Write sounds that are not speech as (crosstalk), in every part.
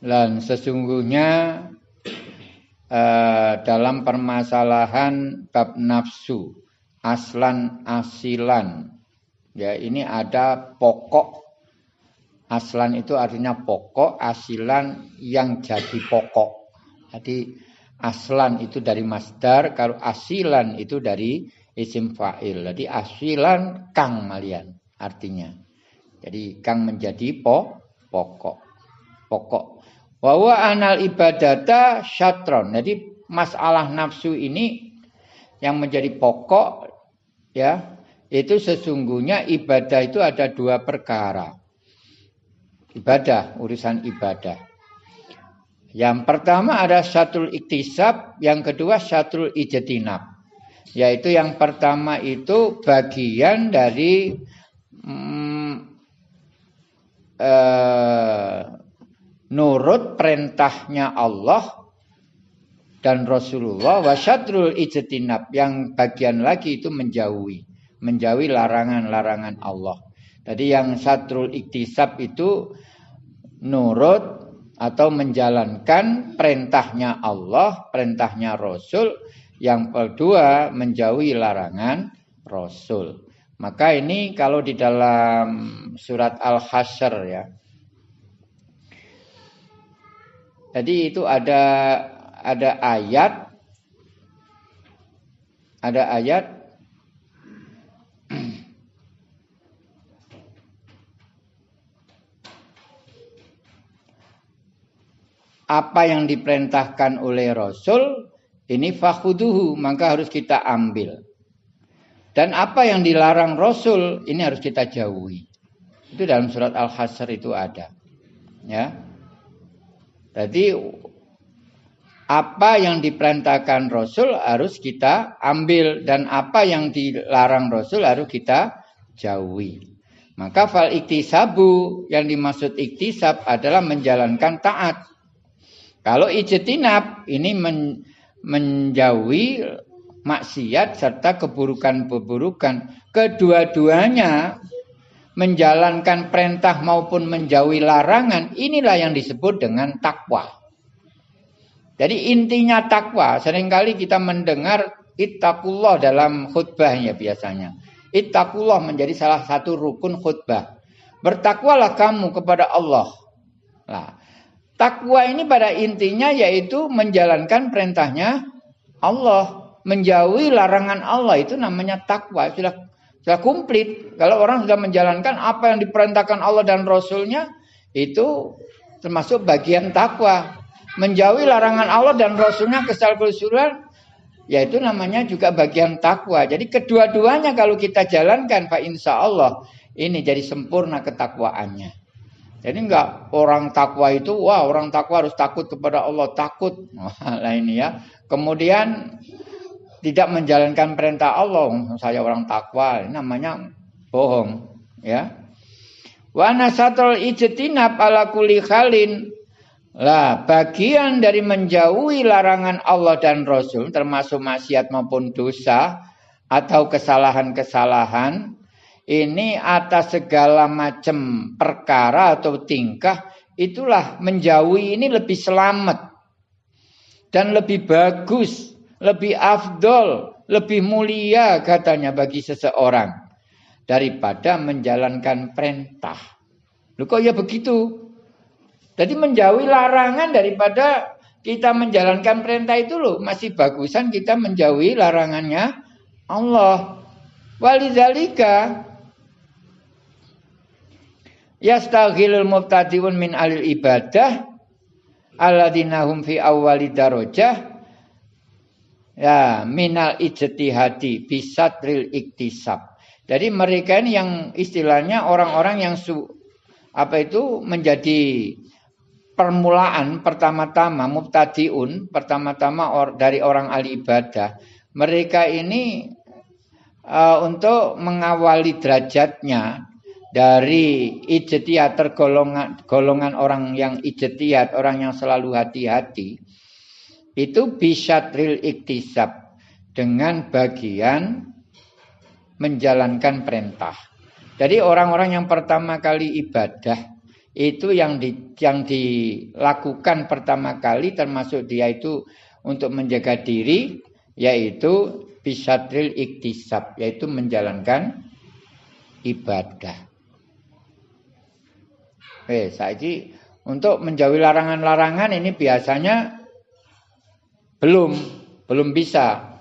Dan sesungguhnya eh, dalam permasalahan bab nafsu aslan asilan ya ini ada pokok. Aslan itu artinya pokok asilan yang jadi pokok. Jadi aslan itu dari masdar kalau asilan itu dari isim fa'il. Jadi asilan kang malian artinya. Jadi kang menjadi po, pokok. Pokok bahwa anal ibadata syatron. Jadi masalah nafsu ini yang menjadi pokok ya itu sesungguhnya ibadah itu ada dua perkara. Ibadah urusan ibadah. Yang pertama ada syatul iktisab yang kedua syatul ijetinab yaitu yang pertama itu bagian dari mm, eh, nurut perintahnya Allah dan Rasulullah wasyatrul ijtinab yang bagian lagi itu menjauhi menjauhi larangan-larangan Allah. Tadi yang satrul iktisab itu nurut atau menjalankan perintahnya Allah, perintahnya Rasul. Yang kedua menjauhi larangan Rasul. Maka ini kalau di dalam surat Al-Hasyr ya. Jadi itu ada ada ayat ada ayat apa yang diperintahkan oleh Rasul ini fakhuduhu maka harus kita ambil. Dan apa yang dilarang Rasul ini harus kita jauhi. Itu dalam surat Al-Hasr itu ada. Ya. Jadi apa yang diperintahkan Rasul harus kita ambil dan apa yang dilarang Rasul harus kita jauhi. Maka fal iktisabu yang dimaksud iktisab adalah menjalankan taat. Kalau ijtinab ini men, menjauhi maksiat serta keburukan-keburukan. Kedua-duanya menjalankan perintah maupun menjauhi larangan, inilah yang disebut dengan takwa. Jadi intinya takwa, sering kali kita mendengar ittaqullah dalam khutbahnya biasanya. Ittaqullah menjadi salah satu rukun khutbah. Bertakwalah kamu kepada Allah. Nah, takwa ini pada intinya yaitu menjalankan perintahnya Allah, menjauhi larangan Allah itu namanya takwa. Sudah sudah komplit. Kalau orang sudah menjalankan apa yang diperintahkan Allah dan Rasulnya itu termasuk bagian takwa menjauhi larangan Allah dan Rasulnya kesal kesuruhan, yaitu namanya juga bagian takwa. Jadi kedua-duanya kalau kita jalankan, Pak Insya Allah ini jadi sempurna ketakwaannya. Jadi enggak orang takwa itu, wah orang takwa harus takut kepada Allah, takut. (laughs) Nah ini ya. Kemudian tidak menjalankan perintah Allah, saya orang takwa, namanya bohong, ya. Wa nasatul ijtinab ala kulli khalin. Lah, bagian dari menjauhi larangan Allah dan Rasul termasuk maksiat maupun dosa atau kesalahan-kesalahan ini atas segala macam perkara atau tingkah itulah menjauhi ini lebih selamat dan lebih bagus, lebih afdol, lebih mulia katanya bagi seseorang daripada menjalankan perintah. Lu kok ya begitu? Jadi menjauhi larangan daripada kita menjalankan perintah itu loh. Masih bagusan kita menjauhi larangannya Allah. Walidzalika yastaghilul mubtadiun min alil ibadah alladzina hum fi awwali darajah ya minal ijtihadi bisatril iktisab. Jadi mereka ini yang istilahnya orang-orang yang su, apa itu menjadi permulaan pertama-tama mubtadiun pertama-tama or, dari orang ahli ibadah mereka ini uh, untuk mengawali derajatnya dari ijtihad tergolongan golongan orang yang ijtihad orang yang selalu hati-hati itu bisa tril iktisab dengan bagian menjalankan perintah. Jadi orang-orang yang pertama kali ibadah itu yang di, yang dilakukan pertama kali termasuk dia itu untuk menjaga diri yaitu bisadril iktisab yaitu menjalankan ibadah. Eh, saiki untuk menjauhi larangan-larangan ini biasanya belum belum bisa.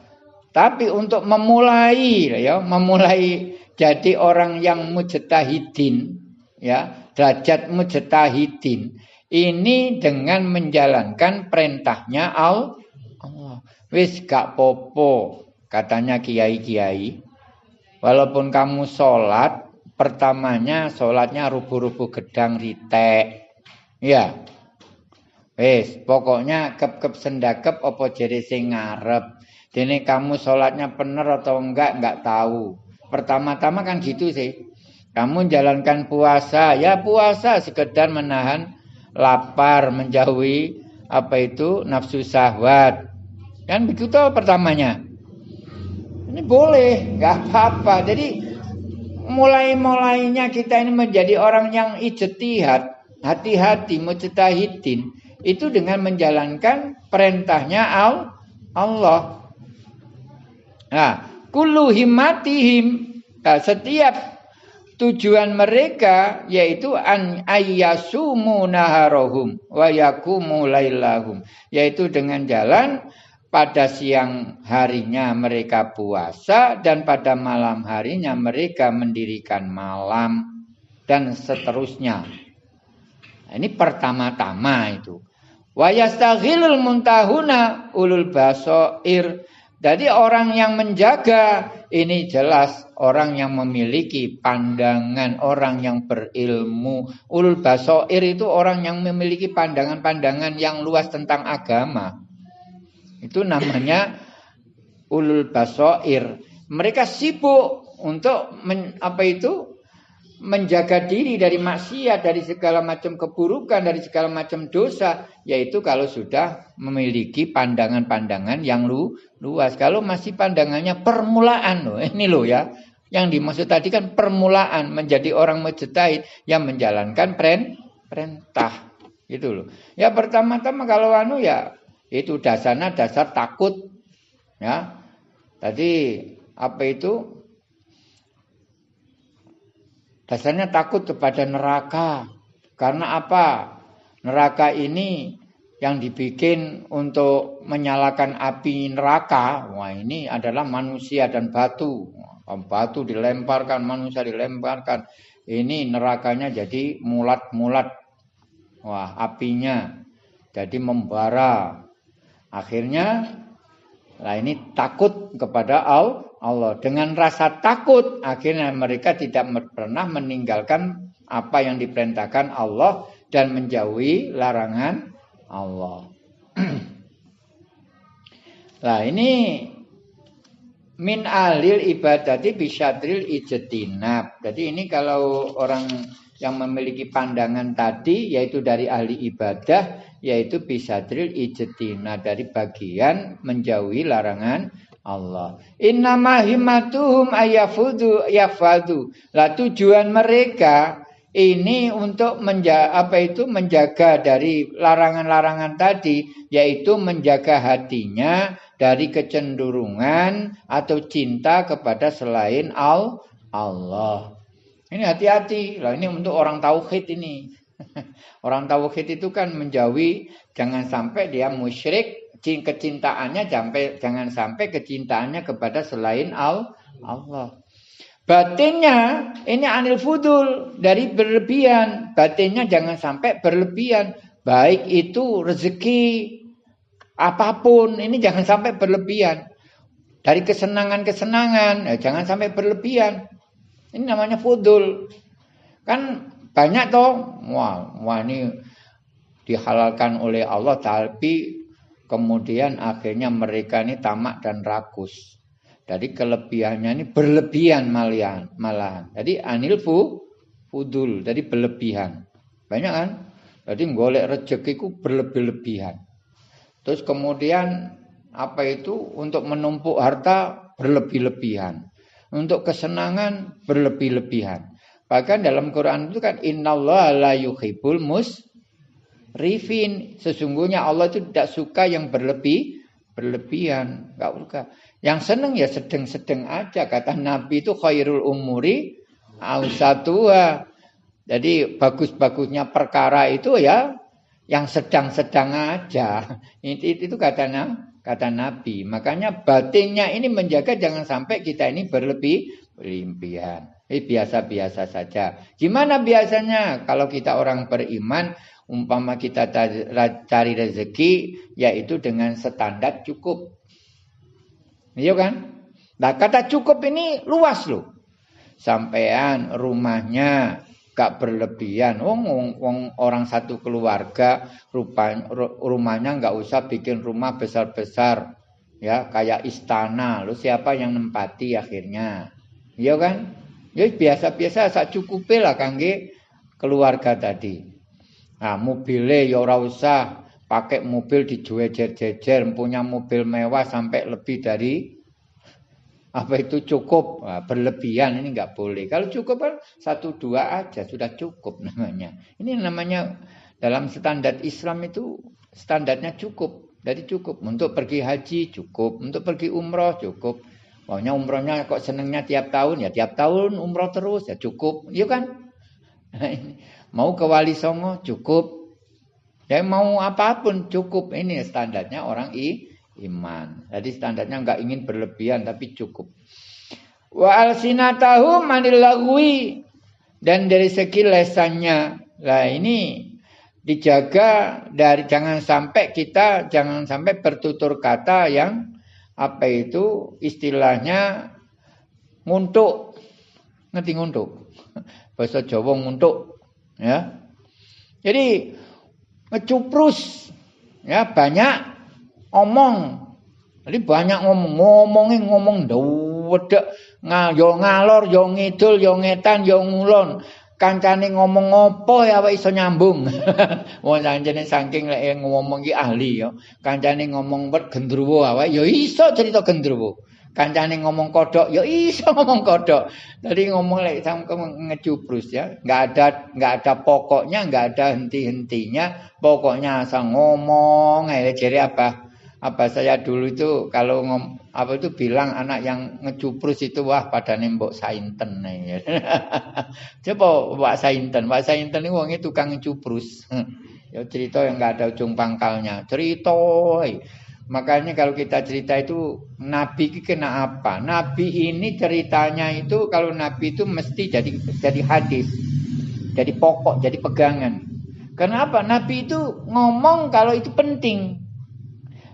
Tapi untuk memulai ya, memulai jadi orang yang mujtahidin ya, derajat mujtahidin ini dengan menjalankan perintahnya Allah. Wis gak popo katanya kiai-kiai. Walaupun kamu sholat, pertamanya sholatnya rubuh-rubuh gedang ritek. Ya. Wis, pokoknya kep-kep sendakep opo jadi sing ngarep. Dene kamu sholatnya bener atau enggak, enggak tahu. Pertama-tama kan gitu sih. Kamu jalankan puasa, ya puasa sekedar menahan lapar, menjauhi apa itu nafsu syahwat. Kan begitu pertamanya. Ini boleh, nggak apa-apa. Jadi mulai-mulainya kita ini menjadi orang yang ijtihad, hati-hati, mujtahidin itu dengan menjalankan perintahnya Allah. Nah, kullu himmatihim nah, setiap tujuan mereka yaitu an ayyasumu naharohum wa yakumu lailahum yaitu dengan jalan pada siang harinya mereka puasa dan pada malam harinya mereka mendirikan malam dan seterusnya. Nah, ini pertama-tama itu. Wa muntahuna ulul basoir jadi orang yang menjaga ini jelas orang yang memiliki pandangan, orang yang berilmu. Ulul basoir itu orang yang memiliki pandangan-pandangan yang luas tentang agama. Itu namanya ulul basoir. Mereka sibuk untuk men, apa itu menjaga diri dari maksiat, dari segala macam keburukan, dari segala macam dosa, yaitu kalau sudah memiliki pandangan-pandangan yang lu, luas. Kalau masih pandangannya permulaan loh, ini loh ya. Yang dimaksud tadi kan permulaan menjadi orang mujtahid yang menjalankan peren, perintah. Gitu loh. Ya pertama-tama kalau anu ya itu dasarnya dasar takut. Ya. Tadi apa itu Dasarnya takut kepada neraka. Karena apa? Neraka ini yang dibikin untuk menyalakan api neraka. Wah ini adalah manusia dan batu. Batu dilemparkan, manusia dilemparkan. Ini nerakanya jadi mulat-mulat. Wah apinya jadi membara. Akhirnya Nah ini takut kepada Allah. Dengan rasa takut akhirnya mereka tidak pernah meninggalkan apa yang diperintahkan Allah dan menjauhi larangan Allah. (clears throat) nah ini min alil ibadati bisyadril ijetinab. Jadi ini kalau orang yang memiliki pandangan tadi yaitu dari ahli ibadah yaitu bisadril ijetina dari bagian menjauhi larangan Allah. Innama himmatuhum ayafudu yafadu. Lah tujuan mereka ini untuk menja apa itu menjaga dari larangan-larangan tadi yaitu menjaga hatinya dari kecenderungan atau cinta kepada selain Allah. Ini hati-hati. Lah ini untuk orang tauhid ini. (laughs) orang tauhid itu kan menjauhi jangan sampai dia musyrik, kecintaannya sampai jangan sampai kecintaannya kepada selain Allah. Batinnya ini anil fudul dari berlebihan. Batinnya jangan sampai berlebihan. Baik itu rezeki apa pun ini jangan sampai berlebihan. Dari kesenangan-kesenangan ya jangan sampai berlebihan. Ini namanya fudul. Kan banyak toh, wah, wah ini dihalalkan oleh Allah tapi kemudian akhirnya mereka ini tamak dan rakus. Jadi kelebihannya ini berlebihan malahan, malahan. Jadi anil fu, fudul, jadi berlebihan. Banyak kan? Jadi golek rezekiku berlebih-lebihan. Terus kemudian apa itu untuk menumpuk harta berlebih-lebihan. Untuk kesenangan berlebih-lebihan. Bahkan dalam Quran itu kan innallaha la yuhibbul rifin. Sesungguhnya Allah itu tidak suka yang berlebih berlebihan, enggak suka. Yang seneng ya sedang-sedang aja kata Nabi itu khairul umuri ausatua. Jadi bagus-bagusnya perkara itu ya yang sedang-sedang aja. (laughs) Itu, itu katanya kata Nabi. Makanya batinnya ini menjaga jangan sampai kita ini berlebih berlebihan. Eh biasa-biasa saja. Gimana biasanya kalau kita orang beriman, umpama kita cari rezeki, yaitu dengan standar cukup. Iya kan? Nah kata cukup ini luas loh. Sampean rumahnya gak berlebihan. Wong, wong, wong orang satu keluarga rupanya, rumahnya nggak usah bikin rumah besar-besar ya kayak istana. Lu siapa yang nempati akhirnya? Iya kan? Ya biasa-biasa sak cukupe lah kangge keluarga tadi. Nah, mobilnya ya ora usah pakai mobil dijejer-jejer, punya mobil mewah sampai lebih dari apa itu cukup nah, berlebihan ini nggak boleh. Kalau cukup kan satu dua aja sudah cukup namanya. Ini namanya dalam standar Islam itu standarnya cukup. Jadi cukup untuk pergi haji cukup, untuk pergi umroh cukup, Pokoknya umrohnya kok senengnya tiap tahun ya tiap tahun umroh terus ya cukup, iya kan? Mau ke Wali Songo cukup. Ya mau apa pun cukup. Ini standarnya orang i, iman. Jadi standarnya nggak ingin berlebihan tapi cukup. Wa alsinatahu manilagwi dan dari segi lesannya. Lah ini dijaga dari jangan sampai kita jangan sampai bertutur kata yang apa itu istilahnya nguntuk. Ngerti nguntuk? Bahasa Jawa nguntuk, ya. Jadi ngecuprus ya banyak omong. Jadi banyak ngomong, ngomongin ngomong dewedek yo ngalor yo ngidul yo ngetan yo ngulon kancane ngomong ngopo ya wae iso nyambung. (laughs) Wong kancane saking lek ngomong ki ahli ya. Kancane ngomong wet gendruwo wae ya iso cerita gendruwo. Kancane ngomong kodok ya iso (laughs) ngomong kodok. Jadi ngomong lek sampe ngecubrus ya. Enggak ada enggak ada pokoknya, enggak ada henti-hentinya. Pokoknya asal ngomong ae jere apa? apa saya dulu itu kalau ngom, apa itu bilang anak yang ngecuprus itu wah pada nembok sainten nih. (laughs) Coba Mbak Sainten, Mbak Sainten ini wongnya tukang ngecuprus. (laughs) ya cerita yang nggak ada ujung pangkalnya. Cerita. Makanya kalau kita cerita itu Nabi kena apa? Nabi ini ceritanya itu kalau Nabi itu mesti jadi jadi hadis, jadi pokok, jadi pegangan. Kenapa? Nabi itu ngomong kalau itu penting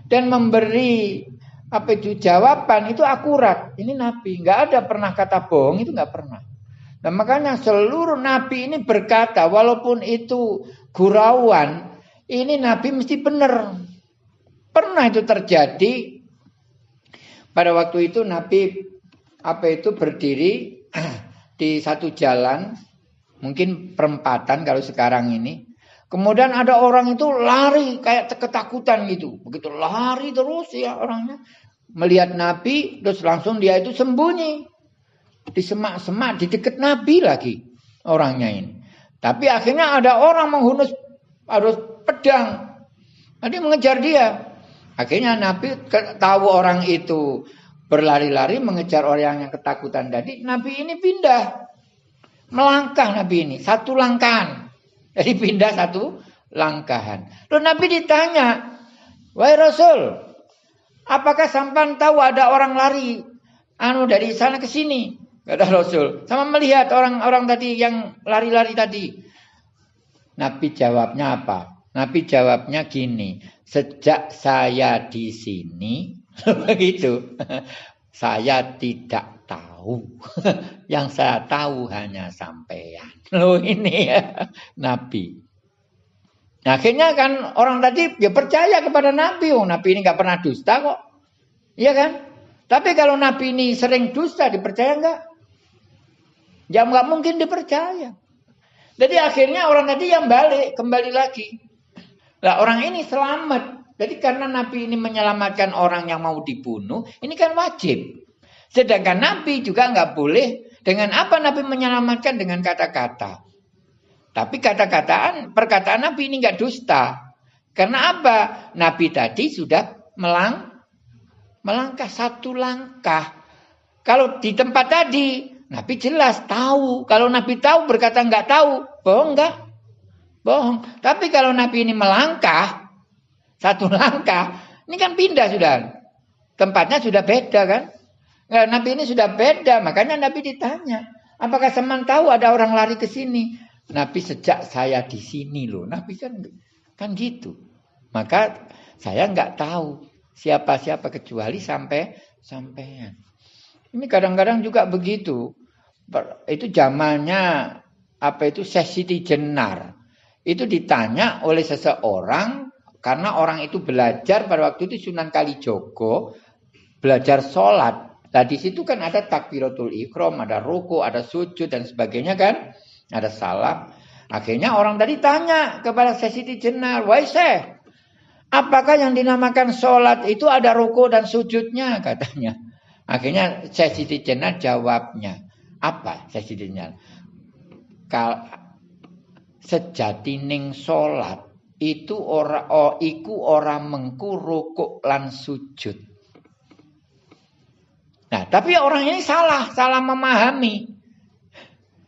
dan memberi apa itu jawaban itu akurat. Ini nabi, nggak ada pernah kata bohong itu nggak pernah. Dan makanya seluruh nabi ini berkata walaupun itu gurauan, ini nabi mesti benar. Pernah itu terjadi pada waktu itu nabi apa itu berdiri (clears throat) di satu jalan, mungkin perempatan kalau sekarang ini Kemudian ada orang itu lari kayak ketakutan gitu. Begitu lari terus ya orangnya. Melihat Nabi terus langsung dia itu sembunyi. Di semak-semak di dekat Nabi lagi orangnya ini. Tapi akhirnya ada orang menghunus harus pedang. Nanti mengejar dia. Akhirnya Nabi tahu orang itu berlari-lari mengejar orang yang ketakutan tadi. Nabi ini pindah. Melangkah Nabi ini. Satu langkahan. (laughs) Jadi pindah satu langkahan. Lalu Nabi ditanya, Wahai Rasul, apakah sampan tahu ada orang lari anu dari sana ke sini? Kata Rasul. Sama melihat orang-orang tadi yang lari-lari tadi. Nabi jawabnya apa? Nabi jawabnya gini, sejak saya di sini, (laughs) begitu, saya tidak tahu. (laughs) Yang saya tahu hanya sampean. (laughs) Loh ini ya Nabi. Nah, akhirnya kan orang tadi ya percaya kepada Nabi. Oh, Nabi ini nggak pernah dusta kok. Iya kan? Tapi kalau Nabi ini sering dusta, dipercaya nggak? Ya nggak mungkin dipercaya. Jadi akhirnya orang tadi yang balik, kembali lagi. Nah orang ini selamat. Jadi karena Nabi ini menyelamatkan orang yang mau dibunuh, ini kan wajib. Sedangkan Nabi juga nggak boleh Dengan apa Nabi menyelamatkan? Dengan kata-kata. Tapi kata-kataan, perkataan Nabi ini nggak dusta. Karena apa? Nabi tadi sudah melang, melangkah satu langkah. Kalau di tempat tadi, Nabi jelas tahu. Kalau Nabi tahu berkata nggak tahu, bohong nggak? Bohong. Tapi kalau Nabi ini melangkah, satu (laughs) langkah, ini kan pindah sudah. Tempatnya sudah beda kan? Nah, Nabi ini sudah beda, makanya Nabi ditanya, apakah Seman tahu ada orang lari ke sini? Nabi sejak saya di sini loh. Nabi kan kan gitu. Maka saya nggak tahu siapa-siapa kecuali sampai sampean. Ini kadang-kadang juga begitu. Itu zamannya apa itu sesiti jenar. Itu ditanya oleh seseorang karena orang itu belajar pada waktu itu Sunan Kalijogo belajar sholat Nah di situ kan ada takbiratul ikram, ada ruku, ada sujud dan sebagainya kan, ada salam. Akhirnya orang tadi tanya kepada Sesiti Jenar, wahai apakah yang dinamakan sholat itu ada ruku dan sujudnya (laughs) katanya. Akhirnya Sesiti Jenar jawabnya, apa Sesiti Jenar? Sejatining sholat itu ora oh, iku ora mengku rukuk lan sujud. Nah, tapi orang ini salah, salah memahami.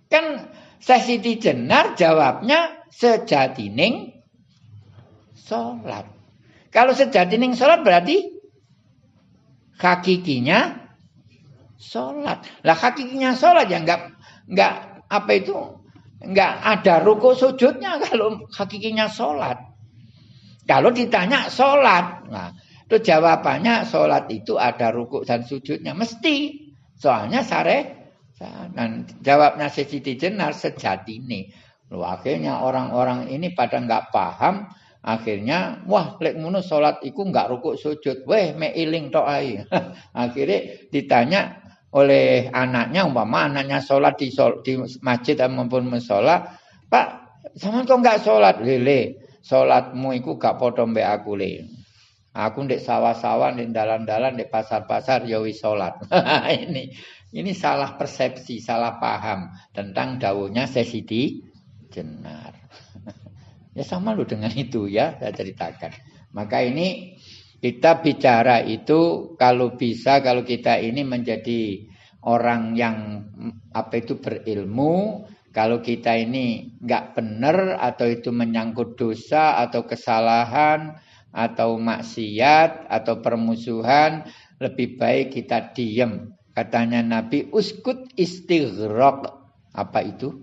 Kan Siti Jenar jawabnya sejatining sholat. Kalau sejatining sholat berarti hakikinya sholat. Lah hakikinya sholat ya enggak enggak apa itu enggak ada ruku sujudnya (laughs) kalau hakikinya sholat. Kalau ditanya sholat, nah Terus jawabannya sholat itu ada rukuk dan sujudnya. Mesti. Soalnya sare. Dan jawabnya Siti Jenar sejati ini. Loh, akhirnya orang-orang ini pada nggak paham. Akhirnya, wah, lek munu sholat itu nggak rukuk sujud. Weh, me iling to'ai. (laughs) akhirnya ditanya oleh anaknya, umpama anaknya sholat di, sol, di masjid maupun musola. Pak, sama kok nggak sholat? Lele, sholatmu itu gak potong be aku le. Aku ndek sawah-sawah, ndek dalan-dalan, ndek pasar-pasar ya wis salat. (laughs) ini ini salah persepsi, salah paham tentang daunnya sesidi jenar. (laughs) ya sama lo dengan itu ya, saya ceritakan. Maka ini kita bicara itu kalau bisa kalau kita ini menjadi orang yang apa itu berilmu, kalau kita ini nggak benar atau itu menyangkut dosa atau kesalahan atau maksiat atau permusuhan lebih baik kita diam katanya Nabi uskut istighraq. Apa itu?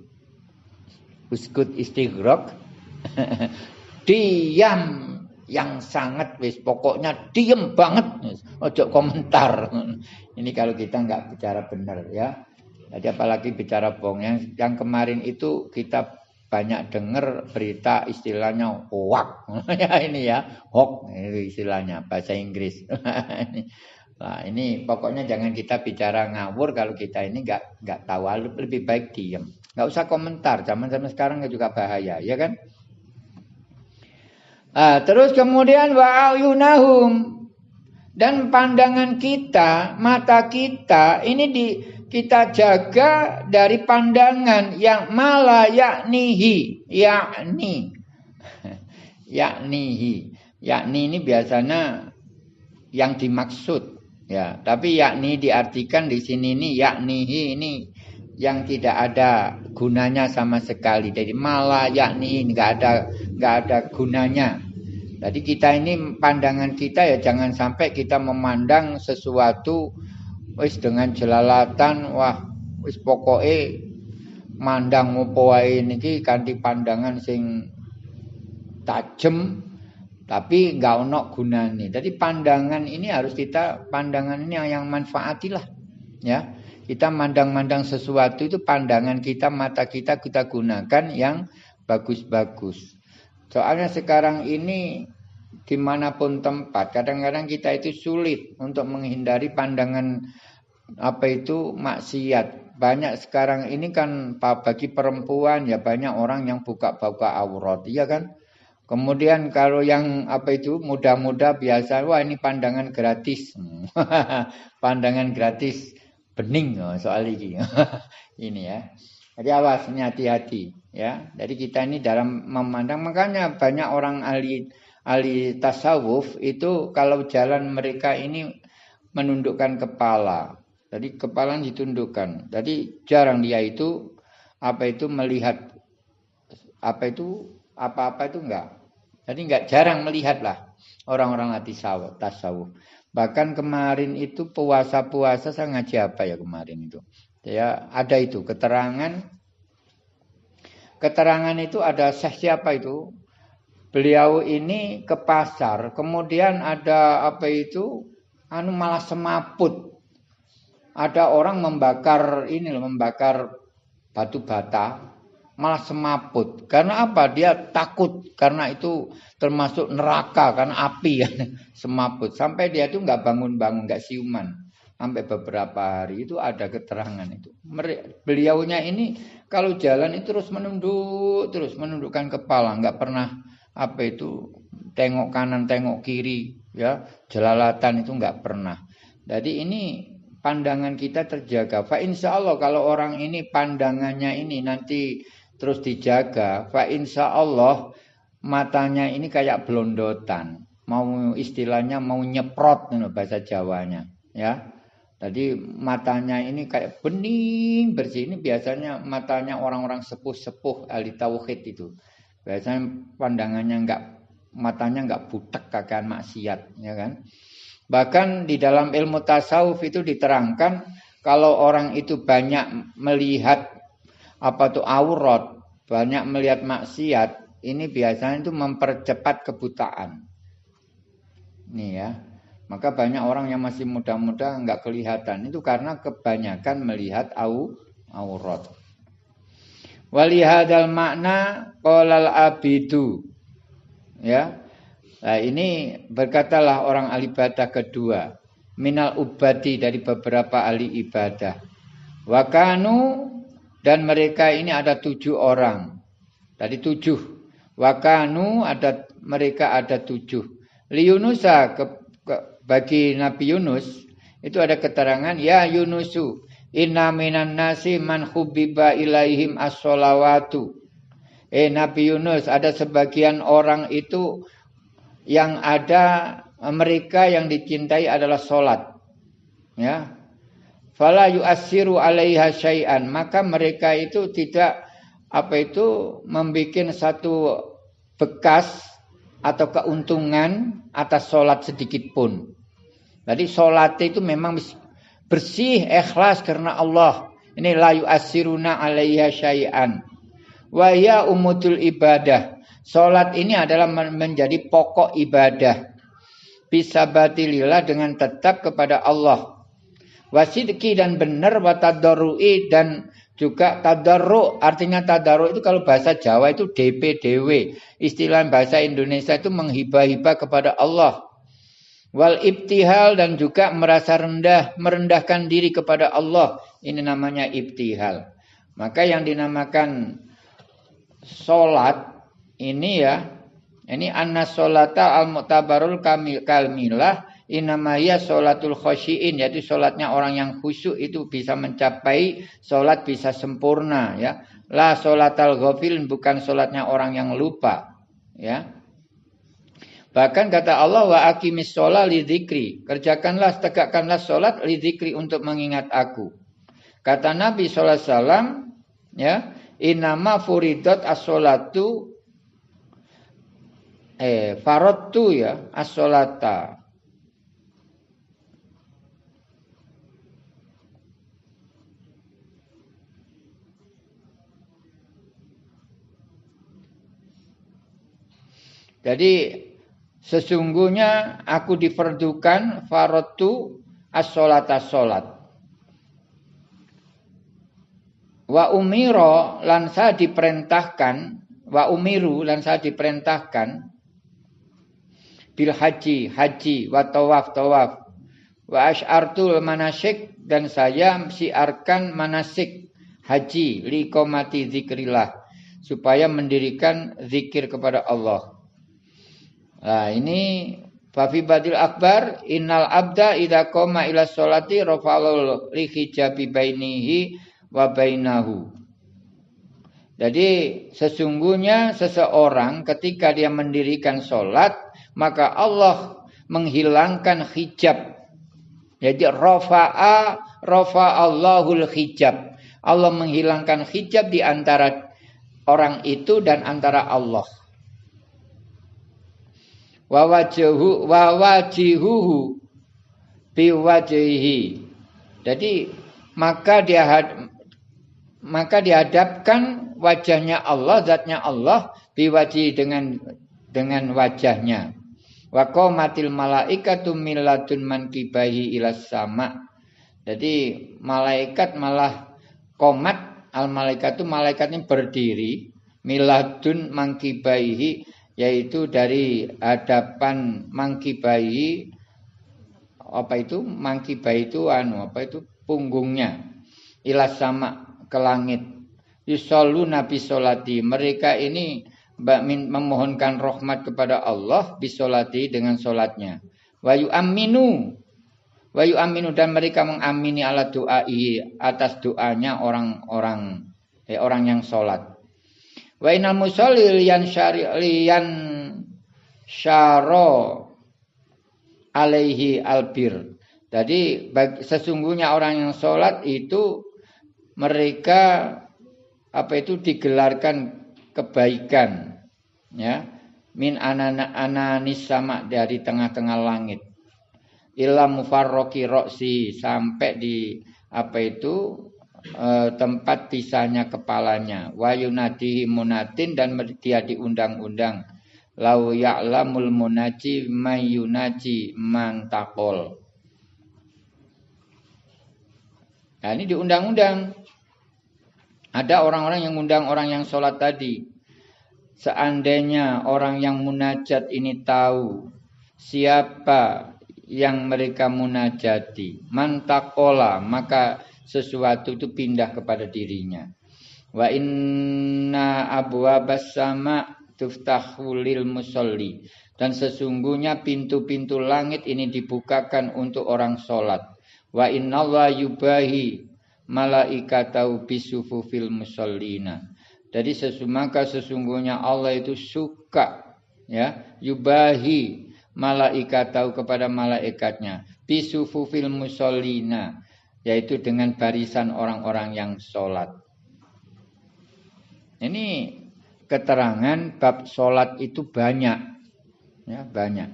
Uskut istighraq? (laughs) Diam yang sangat wis pokoknya diam banget. Ojo komentar. Ini kalau kita nggak bicara benar ya. Jadi apalagi bicara bohong. Yang yang kemarin itu kita banyak dengar berita istilahnya hoax. (laughs) Ya ini ya hoax istilahnya bahasa Inggris. (laughs) Nah ini pokoknya jangan kita bicara ngawur kalau kita ini nggak nggak tahu. Lebih baik diam nggak usah komentar. Zaman zaman sekarang juga bahaya ya kan nah, terus kemudian wa'ayunahum dan pandangan kita mata kita ini di kita jaga dari pandangan yang malah yaknihi. Yakni. (laughs) Yaknihi. Yakni ini biasanya yang dimaksud. Ya tapi yakni diartikan di sini ini yaknihi ini yang tidak ada gunanya sama sekali. Jadi malah yakni nggak ada nggak ada gunanya jadi kita ini pandangan kita ya jangan sampai kita memandang sesuatu wis dengan jelalatan wah wis pokoke mandang opo wae niki kanthi pandangan sing tajem tapi nggak ono gunane. Jadi pandangan ini harus kita pandangan ini yang manfaatilah ya. Kita mandang-mandang sesuatu itu pandangan kita, mata kita kita gunakan yang bagus-bagus. Soalnya sekarang ini di mana pun tempat, kadang-kadang kita itu sulit untuk menghindari pandangan apa itu maksiat. Banyak sekarang ini kan bagi perempuan ya banyak orang yang buka-buka aurat, iya kan? Kemudian kalau yang apa itu muda-muda biasa, wah ini pandangan gratis. (laughs) pandangan gratis. bening oh, soal ini. (laughs) ini ya. Jadi awas hati-hati ya. Jadi kita ini dalam memandang makanya banyak orang ahli ahli tasawuf itu kalau jalan mereka ini menundukkan kepala. Jadi kepala ditundukkan. Jadi jarang dia itu apa itu melihat apa itu apa-apa itu enggak. Jadi enggak jarang melihat lah orang-orang hati tasawuf. Bahkan kemarin itu puasa-puasa saya ngaji apa ya kemarin itu. Ya, ada itu keterangan keterangan itu ada siapa itu? Beliau ini ke pasar, kemudian ada apa itu? Anu malah semaput. Ada orang membakar ini membakar batu bata, malah semaput. Karena apa? Dia takut karena itu termasuk neraka karena api ya (laughs) semaput. Sampai dia itu nggak bangun-bangun, nggak siuman sampai beberapa hari itu ada keterangan itu. Beliaunya ini kalau jalan itu terus menunduk, terus menundukkan kepala, nggak pernah apa itu tengok kanan, tengok kiri, ya jelalatan itu nggak pernah. Jadi ini pandangan kita terjaga. Fa insya Allah kalau orang ini pandangannya ini nanti terus dijaga, fa insya Allah matanya ini kayak blondotan, mau istilahnya mau nyeprot bahasa Jawanya, ya jadi matanya ini kayak bening bersih. Ini biasanya matanya orang-orang sepuh-sepuh ahli tauhid itu. Biasanya pandangannya enggak matanya enggak butek kakan maksiat, ya kan? Bahkan di dalam ilmu tasawuf itu diterangkan kalau orang itu banyak melihat apa tuh aurat, banyak melihat maksiat, ini biasanya itu mempercepat kebutaan. Nih ya. Maka banyak orang yang masih muda-muda nggak kelihatan. Itu karena kebanyakan melihat au aurat. Walihadal makna kolal abidu. Ya. Nah, ini berkatalah orang ahli ibadah kedua. Minal ubadi dari beberapa ahli ibadah. Wakanu dan mereka ini ada tujuh orang. Tadi tujuh. Wakanu ada mereka ada tujuh. Liunusa bagi Nabi Yunus itu ada keterangan ya Yunusu inna minan nasi man hubbiba ilaihim as-solawatu. Eh Nabi Yunus ada sebagian orang itu yang ada mereka yang dicintai adalah solat. Ya. Fala yu'assiru alaiha syai'an. Maka mereka itu tidak apa itu membuat satu bekas atau keuntungan atas solat sedikit pun. Jadi solat itu memang bersih, ikhlas karena Allah. Ini layu asiruna alaiha syai'an. Wa ya umutul ibadah. Solat ini adalah menjadi pokok ibadah. Bisa batilillah dengan tetap kepada Allah. Wasidki dan benar wa dan juga tadarru artinya tadarru itu kalau bahasa Jawa itu DPDW istilah bahasa Indonesia itu menghibah-hibah kepada Allah wal ibtihal dan juga merasa rendah merendahkan diri kepada Allah ini namanya ibtihal maka yang dinamakan solat ini ya ini anna solata al mutabarul kamil kalmilah Inamaya sholatul khosyiin yaitu sholatnya orang yang khusyuk itu bisa mencapai sholat bisa sempurna ya. La sholatal ghafil bukan sholatnya orang yang lupa ya. Bahkan kata Allah wa akimis sholat lidzikri. Kerjakanlah tegakkanlah sholat lidzikri untuk mengingat aku. Kata Nabi SAW ya, inama furidat as-sholatu eh farottu ya as-sholata Jadi sesungguhnya aku diperdukan farotu as-solat as-solat. Wa umiro lan saya diperintahkan, wa umiru lan saya diperintahkan bil haji, haji, wa tawaf, tawaf. Wa asy'artul manasik dan saya siarkan manasik haji liqomati zikrillah supaya mendirikan zikir kepada Allah. Nah ini Fafi badil akbar innal abda idza qama ila sholati rafa'al li bainihi wa bainahu. Jadi sesungguhnya seseorang ketika dia mendirikan sholat maka Allah menghilangkan hijab. Jadi rafa'a rafa'allahul hijab. Allah menghilangkan hijab di antara orang itu dan antara Allah wa wajhu wa wajihuhu. Jadi maka dia maka dihadapkan wajahnya Allah, zatnya Allah biwaji dengan dengan wajahnya. Wa qamatil malaikatu millatun mankibahi ila sama. Jadi malaikat malah komat al malaikatu malaikatnya berdiri miladun mangkibaihi yaitu dari hadapan mangki bayi apa itu? Mangki bayi itu anu apa itu? Punggungnya. Ilas sama ke langit. Yusallu nabi solati. Mereka ini memohonkan rahmat kepada Allah bisolati dengan solatnya. Wayu aminu wayu aminu dan mereka mengamini ala doai atas doanya orang-orang eh, orang yang solat Wa inal musalli liyan syari liyan syaro alaihi albir. Jadi sesungguhnya orang yang sholat itu mereka apa itu digelarkan kebaikan ya min anana ananis sama dari tengah-tengah langit ila mufarroki roksi sampai di apa itu e, tempat pisahnya kepalanya. Wayunadihi munatin dan dia diundang-undang. Lau ya'lamul munaji mayunaji mantakol nah ini diundang-undang. Ada orang-orang yang undang orang yang sholat tadi. Seandainya orang yang munajat ini tahu siapa yang mereka munajati mantakola maka sesuatu itu pindah kepada dirinya. Wa inna abwabas sama tuftahu lil musalli. Dan sesungguhnya pintu-pintu langit ini dibukakan untuk orang sholat. Wa inna Allah yubahi malaikatau bisufufil musallina. Jadi sesungguhnya sesungguhnya Allah itu suka ya yubahi malaikatau kepada malaikatnya bisufufil musallina yaitu dengan barisan orang-orang yang sholat. Ini keterangan bab sholat itu banyak, ya banyak.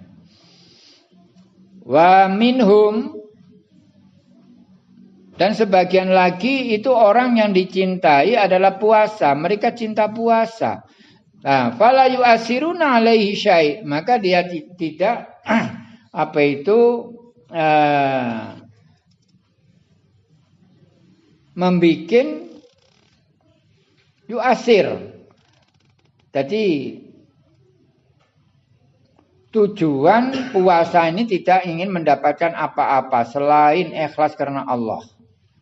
Wa minhum dan sebagian lagi itu orang yang dicintai adalah puasa. Mereka cinta puasa. Nah, fala yu'asiruna alaihi syai. Maka dia tidak (clears throat) apa itu uh, membikin yuasir. Jadi tujuan puasa ini tidak ingin mendapatkan apa-apa selain ikhlas karena Allah.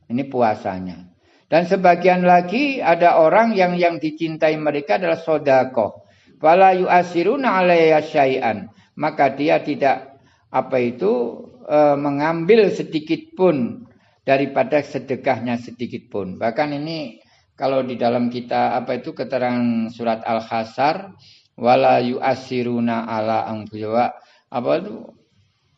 Ini puasanya. Dan sebagian lagi ada orang yang yang dicintai mereka adalah sodako. Fala yu'asiruna alaiya syai'an. Maka dia tidak apa itu e, mengambil sedikit pun daripada sedekahnya sedikit pun. Bahkan ini kalau di dalam kita apa itu keterangan surat Al-Hasar wala yu'asiruna ala angbuwa apa itu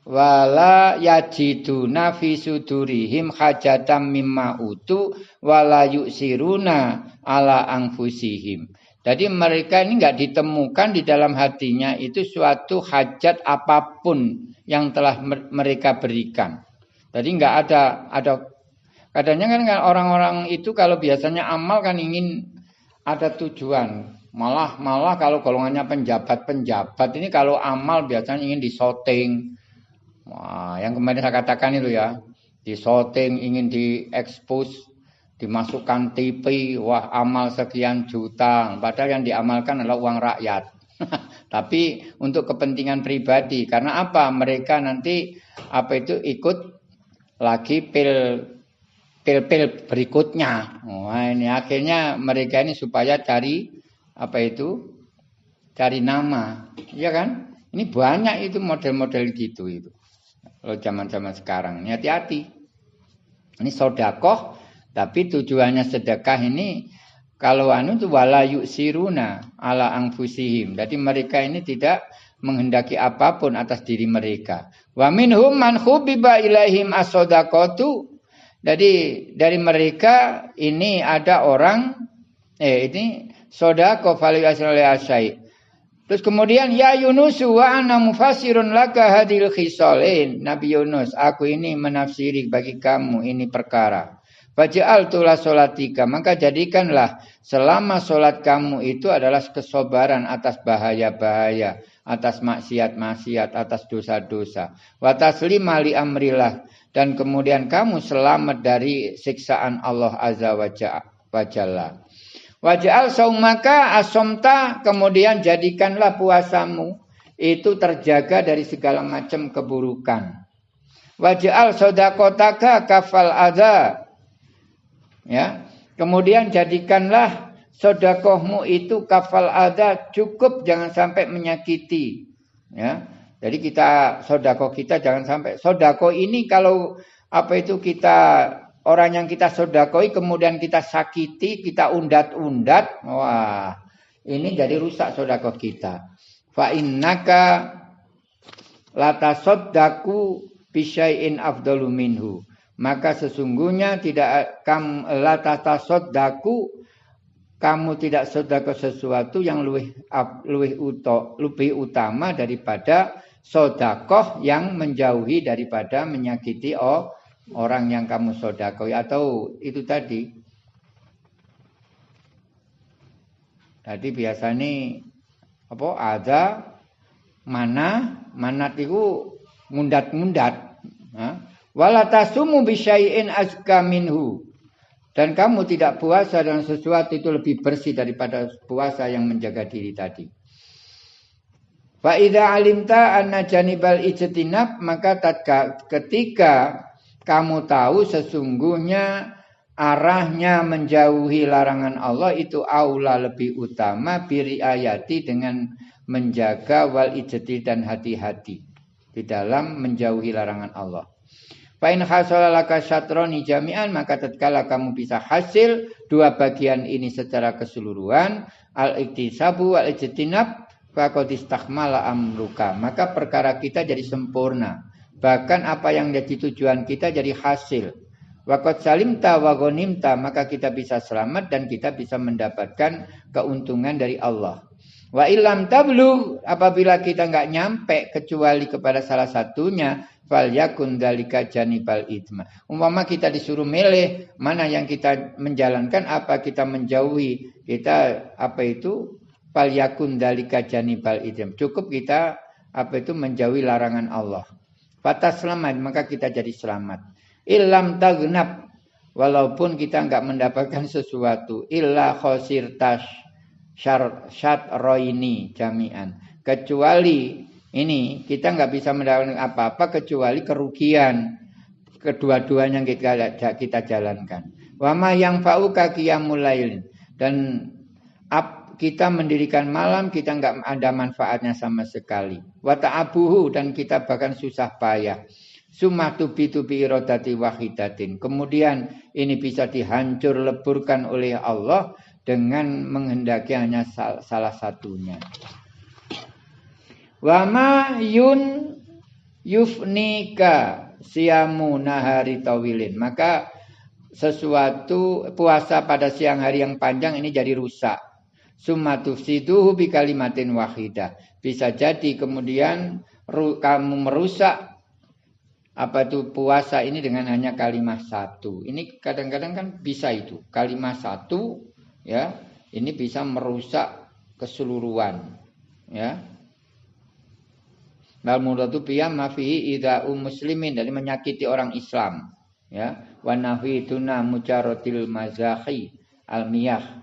wala yajiduna fi sudurihim hajatam mimma utu wala yusiruna ala anfusihim. Jadi mereka ini enggak ditemukan di dalam hatinya itu suatu hajat apa pun yang telah mereka berikan. Jadi nggak ada ada kadangnya kan orang-orang itu kalau biasanya amal kan ingin ada tujuan. Malah malah kalau golongannya penjabat-penjabat ini kalau amal biasanya ingin disoting. Wah, yang kemarin saya katakan itu ya, disoting ingin diekspos, dimasukkan TV, wah amal sekian juta, padahal yang diamalkan adalah uang rakyat. (laughs) Tapi untuk kepentingan pribadi, karena apa? Mereka nanti apa itu ikut lagi pil pil-pil berikutnya. Wah ini akhirnya mereka ini supaya cari apa itu? Cari nama, ya kan? Ini banyak itu model-model gitu itu. Kalau zaman-zaman sekarang, ini hati-hati. Ini sodakoh, tapi tujuannya sedekah ini kalau anu itu wala siruna ala angfusihim. Jadi mereka ini tidak menghendaki apa pun atas diri mereka. Wa minhum man khubiba ilaihim as-sadaqatu. Jadi dari mereka ini ada orang eh ini sodako asai. Terus kemudian ya Yunus wa ana mufassirun laka hadil khisalin. Nabi Yunus, aku ini menafsiri bagi kamu ini perkara. Faj'al tulah solatika. Maka jadikanlah selama solat kamu itu adalah kesobaran atas bahaya-bahaya. Atas maksiat-maksiat, atas dosa-dosa. Wataslima li amrillah. Dan kemudian kamu selamat dari siksaan Allah Azza wa Jalla. Waj'al saumaka asomta. Kemudian jadikanlah puasamu. Itu terjaga dari segala macam keburukan. Waj'al sodakotaka kafal adha Ya. Kemudian jadikanlah sodakohmu itu kafal ada cukup jangan sampai menyakiti. Ya. Jadi kita sodako kita jangan sampai sodako ini kalau apa itu kita orang yang kita sodakoi kemudian kita sakiti kita undat-undat wah ini jadi rusak sodako kita. Fa innaka lata sodaku bisyai'in afdalu minhu maka sesungguhnya tidak kam daku kamu tidak sedekah sesuatu yang lebih lebih uto, lebih utama daripada sodakoh yang menjauhi daripada menyakiti oh, orang yang kamu sodakoi. Atau itu tadi. Tadi biasanya apa ada mana mana itu mundat-mundat. Wala tasumu bisyai'in azka minhu. Dan kamu tidak puasa dengan sesuatu itu lebih bersih daripada puasa yang menjaga diri tadi. Fa idza alimta anna janibal ijtinab maka tatka, ketika kamu tahu sesungguhnya arahnya menjauhi larangan Allah itu aula lebih utama biri ayati dengan menjaga wal ijti dan hati-hati di dalam menjauhi larangan Allah. Fa'in hasolalaka syatroni jami'an maka tatkala kamu bisa hasil dua bagian ini secara keseluruhan al-iktisabu wal ijtinab faqad amruka. Maka perkara kita jadi sempurna. Bahkan apa yang jadi tujuan kita jadi hasil. Wakot salimta wa ghanimta maka kita bisa selamat dan kita bisa mendapatkan keuntungan dari Allah. Wa ilam tablu apabila kita nggak nyampe kecuali kepada salah satunya fal yakun dalika janibal itma. Umpama kita disuruh milih mana yang kita menjalankan apa kita menjauhi kita apa itu fal yakun dalika janibal itma. Cukup kita apa itu menjauhi larangan Allah. Patah selamat maka kita jadi selamat. Ilam tagnab walaupun kita enggak mendapatkan sesuatu illa khosirtas syar roini jami'an kecuali ini kita nggak bisa mendapatkan apa-apa kecuali kerugian kedua-duanya kita kita jalankan. Wama yang fa'u mulai dan kita mendirikan malam kita nggak ada manfaatnya sama sekali. Wata abuhu dan kita bahkan susah payah. Sumah tubi tubi irodati wahidatin. Kemudian ini bisa dihancur leburkan oleh Allah dengan menghendaki hanya salah satunya. Wama yun yufnika siamu nahari tawilin. Maka sesuatu puasa pada siang hari yang panjang ini jadi rusak. Summa tufsiduhu bi kalimatin wahidah. Bisa jadi kemudian kamu merusak apa itu puasa ini dengan hanya kalimat satu. Ini kadang-kadang kan bisa itu. Kalimat satu ya, ini bisa merusak keseluruhan. Ya, Mal muradu biyam mafihi ida'u muslimin dari menyakiti orang Islam. Ya, wa tuna mujarotil mazahi almiyah.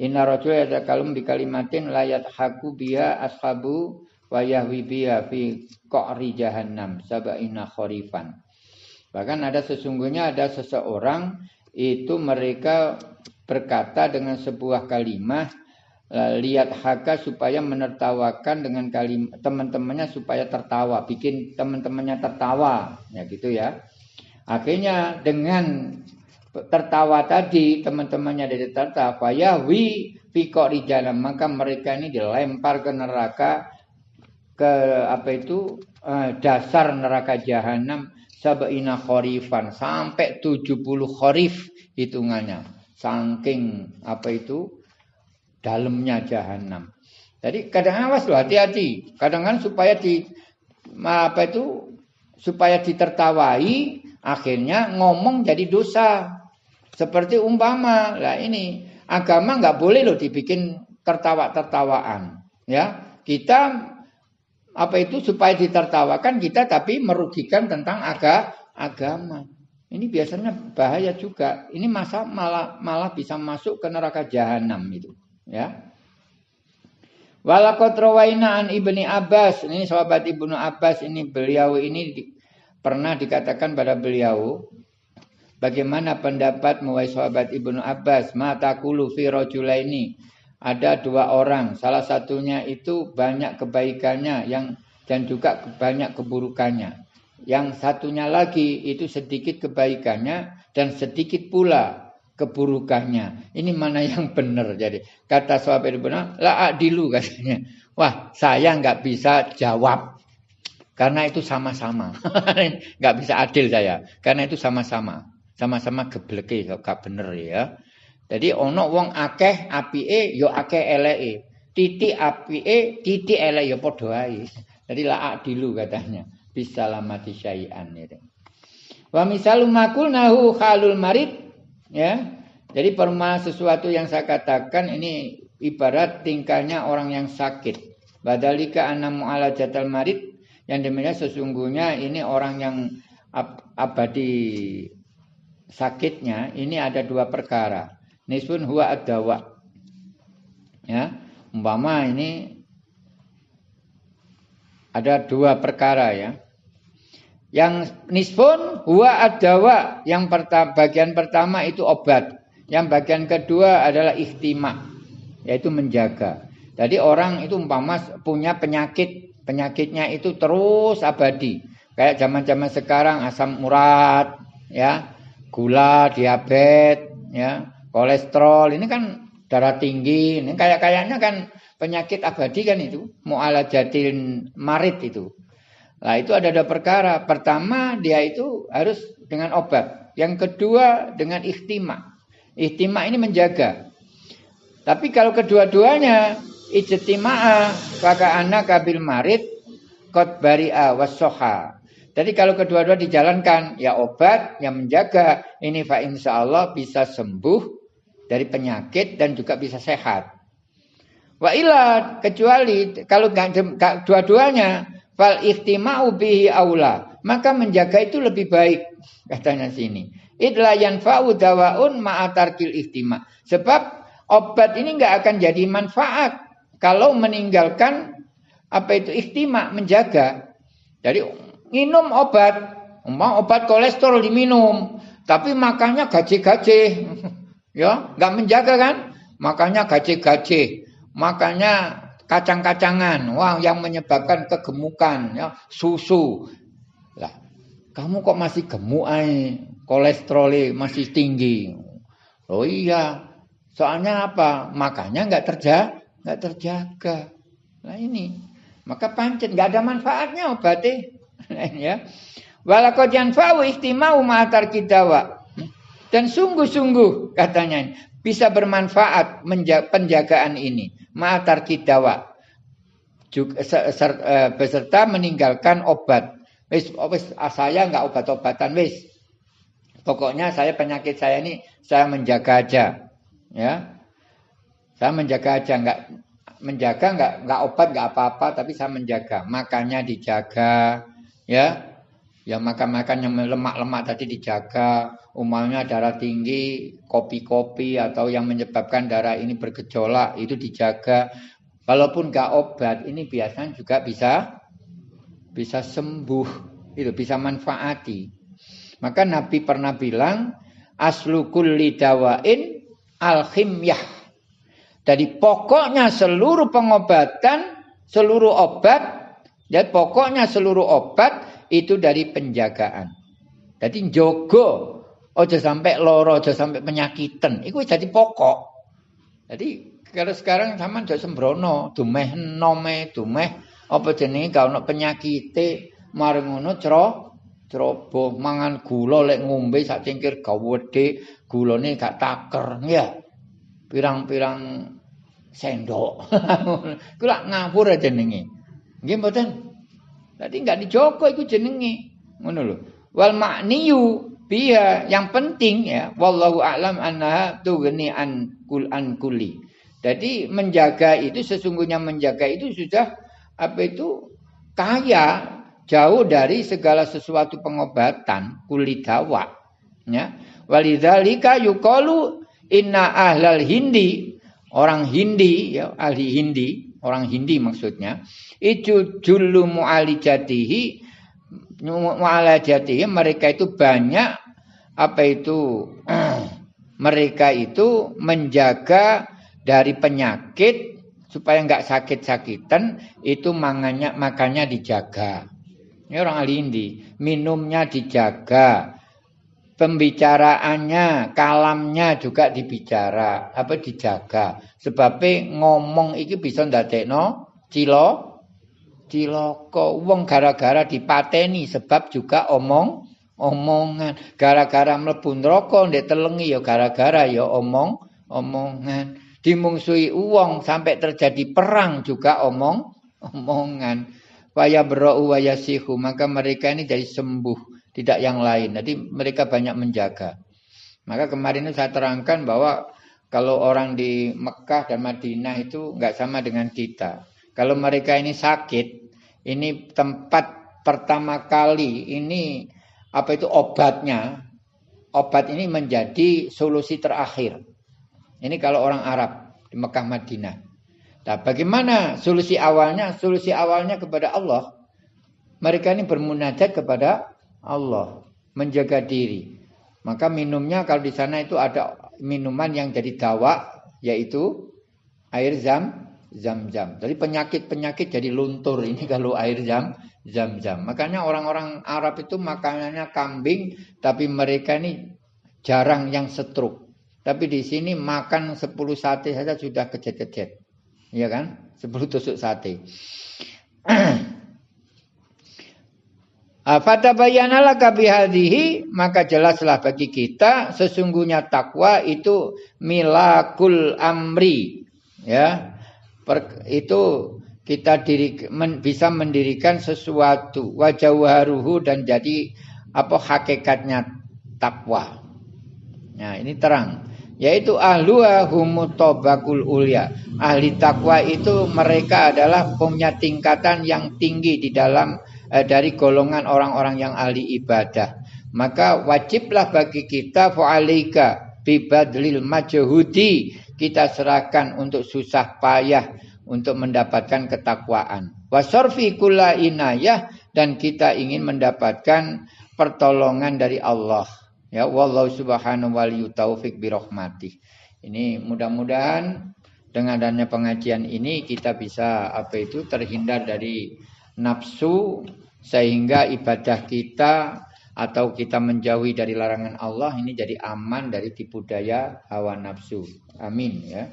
Inna rajul kalum bi kalimatin layat haku biha ashabu wa yahwi biha fi qa'ri jahannam sab'ina kharifan. Bahkan ada sesungguhnya ada seseorang itu mereka berkata dengan sebuah kalimat lihat haka supaya menertawakan dengan kalimat teman-temannya supaya tertawa, bikin teman-temannya tertawa, ya gitu ya. Akhirnya dengan tertawa tadi teman-temannya dari tertawa, ya pikok di jalan maka mereka ini dilempar ke neraka ke apa itu eh, dasar neraka jahanam sabaina kharifan sampai 70 kharif hitungannya. Saking apa itu dalamnya jahanam. Jadi kadang awas loh hati-hati. Kadang kan supaya di apa itu supaya ditertawai akhirnya ngomong jadi dosa. Seperti umpama lah ini agama nggak boleh loh dibikin tertawa-tertawaan. Ya kita apa itu supaya ditertawakan kita tapi merugikan tentang aga, agama. Ini biasanya bahaya juga. Ini masa malah malah bisa masuk ke neraka jahanam itu. Ya. Walakot rawaina an ibni Abbas. Ini sahabat ibnu Abbas ini beliau ini di, pernah dikatakan pada beliau. Bagaimana pendapat muwai sahabat ibnu Abbas? Mata kulu fi ini ada dua orang. Salah satunya itu banyak kebaikannya yang dan juga banyak keburukannya. Yang satunya lagi itu sedikit kebaikannya dan sedikit pula keburukannya. Ini mana yang benar jadi. Kata sahabat benar, la adilu katanya. Wah, saya nggak bisa jawab. Karena itu sama-sama. (laughs) nggak bisa adil saya. Karena itu sama-sama. Sama-sama gebleke gak bener ya. Jadi ono wong akeh apike yo ya akeh eleke. Titik apike, titik elek yo ya padha ae. Jadi la adilu katanya. Bisa lamati syai'an itu. Wa misalu makul nahu khalul marid Ya. Jadi perma sesuatu yang saya katakan ini ibarat tingkahnya orang yang sakit. Badalika anamu ala jatal marid yang demikian sesungguhnya ini orang yang ab abadi sakitnya ini ada dua perkara. Nisfun huwa adawa. Ya, umpama ini ada dua perkara ya. Yang nisfun huwa adawa. Yang pertama, bagian pertama itu obat. Yang bagian kedua adalah ikhtima. Yaitu menjaga. Jadi orang itu umpama punya penyakit. Penyakitnya itu terus abadi. Kayak zaman-zaman sekarang asam urat, ya, gula, diabetes, ya, kolesterol. Ini kan darah tinggi. Ini kayak-kayaknya kan penyakit abadi kan itu. Mu'alajatin marit itu. Nah itu ada dua perkara. Pertama dia itu harus dengan obat. Yang kedua dengan ikhtima. Ikhtima ini menjaga. Tapi kalau kedua-duanya ijtima'a maka anak kabil marid kot bari'a wasoha. Jadi kalau kedua-dua dijalankan ya obat yang menjaga ini fa insya Allah bisa sembuh dari penyakit dan juga bisa sehat. Wa ilah kecuali kalau dua-duanya Fal ihtima'u bihi aula. Maka menjaga itu lebih baik. Katanya sini. Idla yanfa'u dawaun ma'atarkil ihtima. Sebab obat ini nggak akan jadi manfaat. Kalau meninggalkan apa itu ihtima, menjaga. Jadi minum obat. Mau obat kolesterol diminum. Tapi makannya gaje-gaje. (laughs) ya, nggak menjaga kan? Makanya gaje-gaje. Makanya kacang-kacangan, wah yang menyebabkan kegemukan, ya, susu. Lah, kamu kok masih gemuk ay, kolesterol masih tinggi. Oh iya, soalnya apa? Makanya nggak terjaga, nggak terjaga. Nah ini, maka pancen nggak ada manfaatnya obatnya, (laughs) ya. Walakot yanfa'u ihtimau ma'atar kidawa. Dan sungguh-sungguh katanya bisa bermanfaat penjagaan ini ma'atar kidawa eh, beserta meninggalkan obat. Wis, wis ah, saya nggak obat-obatan wis. Pokoknya saya penyakit saya ini saya menjaga aja, ya. Saya menjaga aja, nggak menjaga nggak nggak obat nggak apa-apa, tapi saya menjaga. Makannya dijaga, ya. Ya makan-makan yang lemak-lemak tadi dijaga, umumnya darah tinggi, kopi-kopi atau yang menyebabkan darah ini bergejolak itu dijaga. Walaupun gak obat, ini biasanya juga bisa bisa sembuh, itu bisa manfaati. Maka Nabi pernah bilang, aslu kulli dawain alkhimyah. Jadi pokoknya seluruh pengobatan, seluruh obat, dan pokoknya seluruh obat itu dari penjagaan. Jadi jogo, ojo sampai loro, ojo sampai penyakitan. Itu jadi pokok. Jadi kalau sekarang sama jauh sembrono, dumeh nome, dumeh apa jenenge kalau penyakite mari ngono cro ceroboh mangan gula lek ngombe sak cingkir gawedhe gulane gak taker ya pirang-pirang sendok (laughs) ku lak ngawur jenenge nggih mboten dadi gak dijogo iku jenenge. Ngono lho. Wal makniyu biya yang penting ya wallahu a'lam annaha tughni an kul an kulli. Jadi menjaga itu sesungguhnya menjaga itu sudah apa itu kaya jauh dari segala sesuatu pengobatan kulidawa ya. Walidzalika yuqalu inna ahlal hindi orang Hindi ya ahli Hindi orang Hindi maksudnya itu jullu mu'alijatihi mu'alajatihi mereka itu banyak apa itu (clears throat) mereka itu menjaga dari penyakit supaya nggak sakit-sakitan itu makanya makanya dijaga ini orang ahli Hindi. Minumnya dijaga. Pembicaraannya, kalamnya juga dibicara. Apa dijaga. Sebabnya ngomong iki bisa ndadekno cilo ciloko wong gara-gara dipateni sebab juga omong omongan gara-gara mlebu neraka ndek telengi ya gara-gara ya omong omongan dimungsuhi uang sampai terjadi perang juga omong omongan Waya berau waya sihu. Maka mereka ini jadi sembuh. Tidak yang lain. Jadi mereka banyak menjaga. Maka kemarin saya terangkan bahwa kalau orang di Mekah dan Madinah itu nggak sama dengan kita. Kalau mereka ini sakit, ini tempat pertama kali ini apa itu obatnya. Obat ini menjadi solusi terakhir. Ini kalau orang Arab di Mekah Madinah. Nah, bagaimana solusi awalnya? Solusi awalnya kepada Allah. Mereka ini bermunajat kepada Allah, menjaga diri. Maka minumnya kalau di sana itu ada minuman yang jadi dawa, yaitu air zam, zam-zam. Jadi penyakit-penyakit jadi luntur (laughs) ini kalau air zam, zam-zam. Makanya orang-orang Arab itu makanannya kambing, tapi mereka ini jarang yang setruk. Tapi di sini makan 10 sate saja sudah kejet-kejet. Iya kan? Sepuluh tusuk sate. (clears throat) Fata bayanalah kabihadihi maka jelaslah bagi kita sesungguhnya takwa itu milakul amri ya per, itu kita diri, men, bisa mendirikan sesuatu wajawaruhu dan jadi apa hakikatnya takwa. Nah ini terang yaitu ahluha humutobakul ulia. Ahli takwa itu mereka adalah punya tingkatan yang tinggi di dalam eh, dari golongan orang-orang yang ahli ibadah. Maka wajiblah bagi kita fa'alika bibadlil majhudi kita serahkan untuk susah payah untuk mendapatkan ketakwaan. Wasorfi kula inayah dan kita ingin mendapatkan pertolongan dari Allah. Ya wallahu subhanahu wa taufik birahmatih. Ini mudah-mudahan dengan adanya pengajian ini kita bisa apa itu terhindar dari nafsu sehingga ibadah kita atau kita menjauhi dari larangan Allah ini jadi aman dari tipu daya hawa nafsu. Amin ya.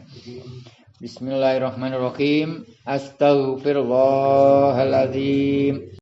Bismillahirrahmanirrahim. Astaghfirullahaladzim.